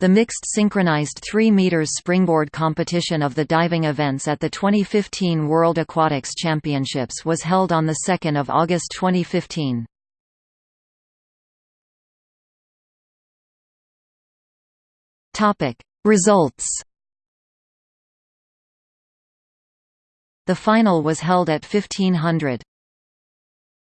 The mixed synchronized 3 meters springboard competition of the diving events at the 2015 World Aquatics Championships was held on the 2nd of August 2015. Topic: Results The final was held at 1500.